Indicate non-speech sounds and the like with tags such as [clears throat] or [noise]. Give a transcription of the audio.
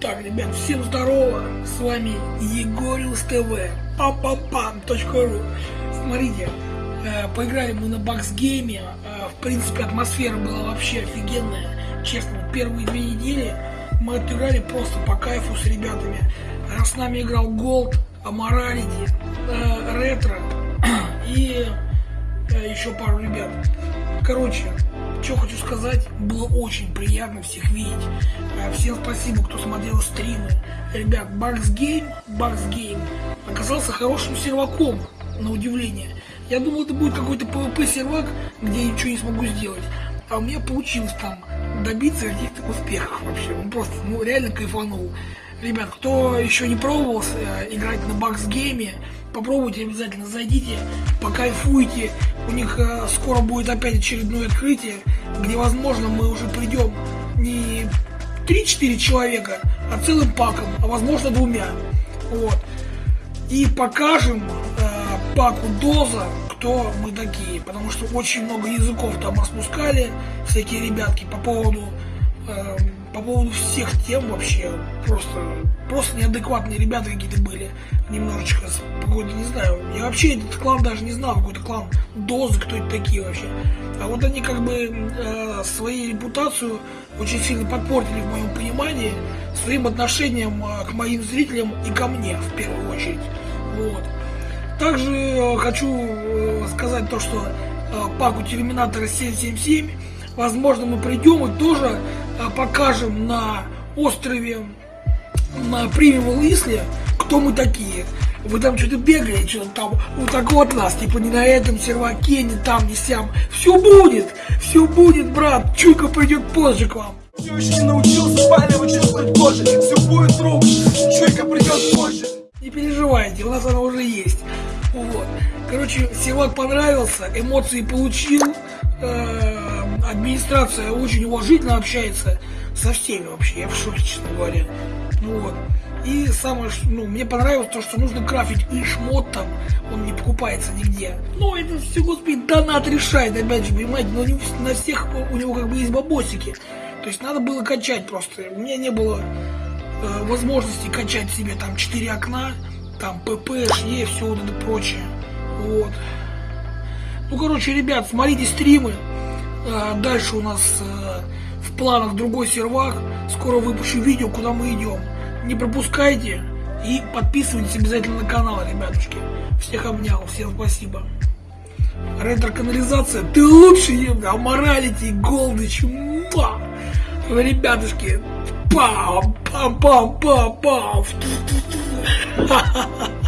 Так, ребят, всем здорово, с вами Егорилс ТВ, пам-пам-пам.ру Смотрите, э, поиграли мы на баксгейме, э, в принципе атмосфера была вообще офигенная, честно, первые две недели мы отыграли просто по кайфу с ребятами. Э, с нами играл Голд, Аморалити, Ретро [clears throat] и еще пару ребят. Короче, что хочу сказать, было очень приятно всех видеть. Э, всем спасибо, кто смотрел стримы. Ребят, Бакс Гейм, Бакс Гейм оказался хорошим серваком, на удивление. Я думал, это будет какой-то PvP сервак, где я ничего не смогу сделать. А у меня получилось там добиться каких-то успехов вообще. Он просто, ну, реально кайфанул. Ребят, кто еще не пробовал э, играть на Бакс Гейме, попробуйте обязательно, зайдите, покайфуйте. У них э, скоро будет опять очередное открытие, где, возможно, мы уже придем не 3-4 человека, а целым паком, а возможно двумя. Вот. И покажем э, паку Доза, кто мы такие, потому что очень много языков там распускали, всякие ребятки по поводу э, по поводу всех тем вообще просто, просто неадекватные ребята какие-то были, немножечко, какой-то, не знаю, я вообще этот клан даже не знал, какой-то клан Дозы, кто это такие вообще. А вот они как бы э, свою репутацию очень сильно подпортили в моем понимании своим отношением э, к моим зрителям и ко мне в первую очередь. Вот. Также э, хочу э, сказать то, что э, паку Терминатора 777 возможно мы придем и тоже а, покажем на острове на Примевал Исле, кто мы такие. Вы там что-то бегали, что-то там вот так вот нас, типа не на этом серваке, не там, не сям. Все будет, все будет, брат. Чуйка придет позже к вам. Все еще не научился спаливать чувствовать позже. Все будет, друг. Чуйка придет позже. Не переживайте, у нас она уже есть. Вот. Короче, сервак понравился, эмоции получил. Э администрация очень уважительно общается со всеми вообще, я в шоке, честно говоря. Ну вот. И самое, ну, мне понравилось то, что нужно крафить и шмот там, он не покупается нигде. Ну, это все, господи, донат решает, опять же, понимаете, но не на всех у него как бы есть бабосики. То есть надо было качать просто. У меня не было э, возможности качать себе там 4 окна, там ПП, ШЕ, все вот это прочее. Вот. Ну, короче, ребят, смотрите стримы, дальше у нас э, в планах другой сервак. Скоро выпущу видео, куда мы идем. Не пропускайте и подписывайтесь обязательно на канал, ребятушки. Всех обнял, всем спасибо. Ретро-канализация, ты лучший, аморалити, голдыч, муа! ребятушки, пам, пам, пам, пам, пам, [laughs]